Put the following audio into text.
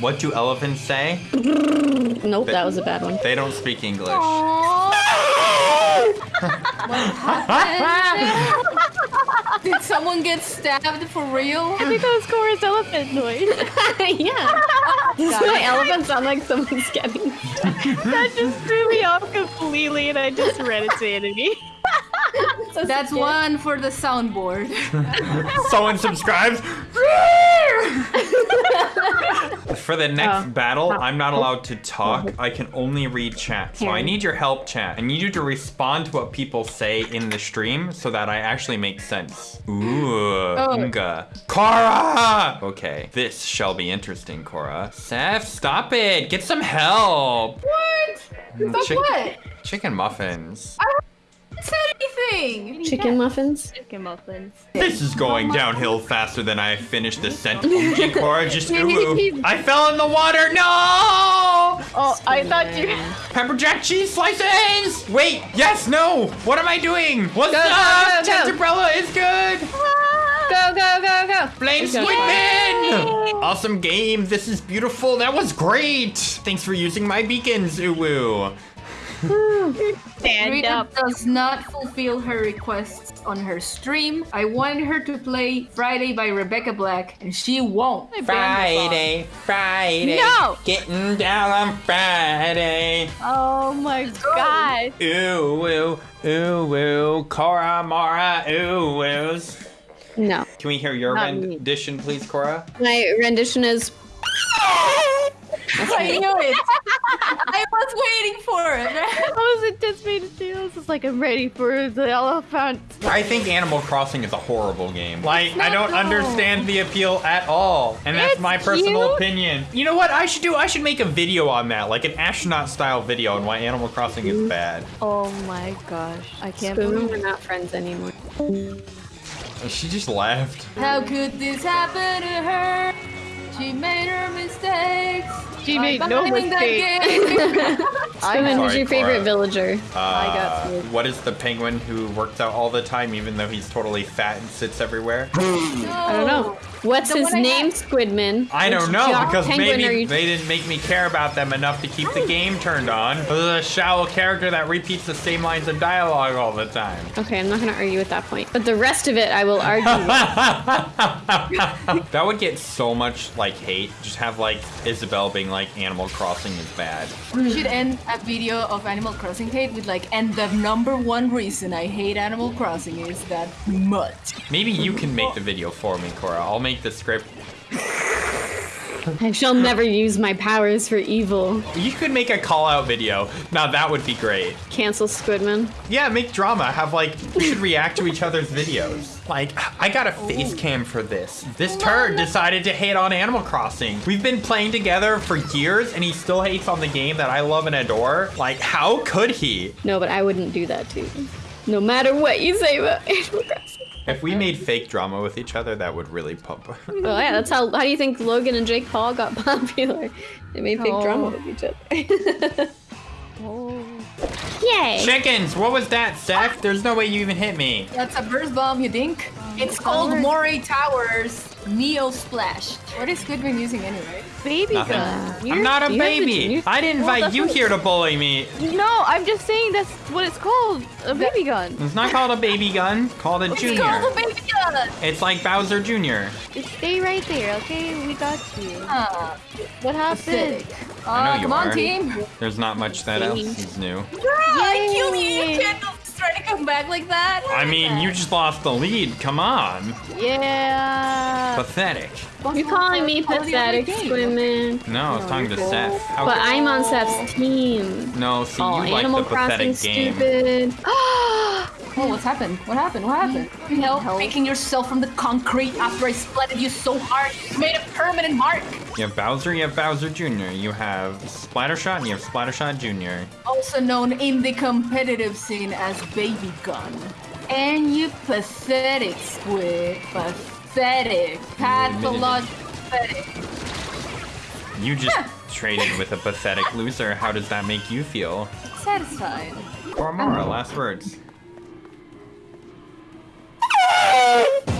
What do elephants say? Nope, that was a bad one. They don't speak English. Did someone get stabbed for real? I think that was Cora's elephant noise. yeah. Does my elephant sound like someone's getting that just threw me off completely, and I just read it to enemy. That's one for the soundboard. Someone subscribes. For the next Oh. battle, oh. I'm not allowed to talk. I can only read chat. So I need your help, chat. I need you to respond to what people say in the stream so that I actually make sense. Ooh, oh. Unga. Cora! Okay, this shall be interesting, Cora. Seth, stop it. Get some help. What? Hmm, stop Chick- what? Chicken muffins. Said anything? chicken muffins. Chicken muffins. This is going downhill faster than I finished the sentence. Cora just ooh, ooh. I fell in the water. No! Oh, I thought you. Pepper jack cheese slices! Wait, yes, no! What am I doing? What's Go, go, up? go, go. Umbrella is good! Ah. Go, go, go, go. Flame Squidman! Awesome game, this is beautiful, that was great! Thanks for using my beacons, Uwu. Stand Rita up. does not fulfill her requests on her stream. I want her to play Friday by Rebecca Black, and she won't. I banned the song. Friday, No! getting down on Friday. Oh my god. Ooh, ooh, ooh, ooh, Cora, Mara, ooh, oohs. No. Can we hear your Not me. rendition, please, Cora? My rendition is I knew it. I was waiting for it. I was anticipating too. I was just like, I'm ready for the elephant. I think Animal Crossing is a horrible game. Like, I don't though. understand the appeal at all. And that's It's my personal cute. opinion. You know what I should do? I should make a video on that, like an astronaut style video on why Animal Crossing is bad. Oh my gosh. I can't Spoon. believe We're not friends anymore. She just laughed. How could this happen to her? She made her mistakes. She by made no buying that mistake. game. Spoon, who's your favorite Cora. villager? Uh, got you. What is the penguin who works out all the time, even though he's totally fat and sits everywhere? I don't know. What's The his one I name, Squidman? I don't know jock because penguin maybe they didn't make me care about them enough to keep the game turned on. This is a shallow character that repeats the same lines of dialogue all the time. Okay, I'm not gonna argue with that point. But the rest of it, I will argue. that would get so much like hate. Just have like Isabelle being like Animal Crossing is bad. We should end a video of Animal Crossing hate with like, and the number one reason I hate Animal Crossing is that mud. Maybe you can make the video for me, Cora. I'll make the script. I shall never use my powers for evil. You could make a call out video. Now that would be great. Cancel Squidman. Yeah, make drama. Have like we should react to each other's videos. Like I got a face cam for this. This turd decided to hate on Animal Crossing. We've been playing together for years and he still hates on the game that I love and adore. Like how could he? No, but I wouldn't do that to you. No matter what you say about Animal Crossing. If we made fake drama with each other, that would really pump. Well, yeah, that's how. How do you think Logan and Jake Paul got popular? They made fake Oh. drama with each other. Oh. Yay! Chickens, what was that, Seth? Ah. There's no way you even hit me. That's a burst bomb, you think? It's called Alright. Moray Towers Neo Splash. What is Squidman using anyway? Baby Nothing. gun. I'm not a you have the baby. I didn't Well, invite that's you here to bully me. No, I'm just saying that's what it's called. A baby gun. It's not called a baby gun. It's called a It's junior. called a baby gun! It's like Bowser Jr. Just stay right there, okay? We got you. Ah, What happened? pathetic. I know Uh, you come on, are. team. There's not much that else is new. Girl, I killed you. You can't just try to come back like that. I mean, you just lost the lead. Come on. Yeah. Pathetic. You're calling me Quality of the pathetic, game. Squidman. No, I was talking to Seth. How But I'm on Seth's team. no, see, Oh, you like Animal the pathetic Crossing game. stupid. What's happened? What happened? What happened? You know, making yourself from the concrete after I splatted you so hard. You made a permanent mark. You have Bowser, you have Bowser Jr., you have Splattershot, and you have Splattershot Jr. Also known in the competitive scene as Baby Gun. And you pathetic squid. Pathetic. Pathologic pathetic. You just traded with a pathetic loser. How does that make you feel? Satisfied. Koromora, last words. Uh...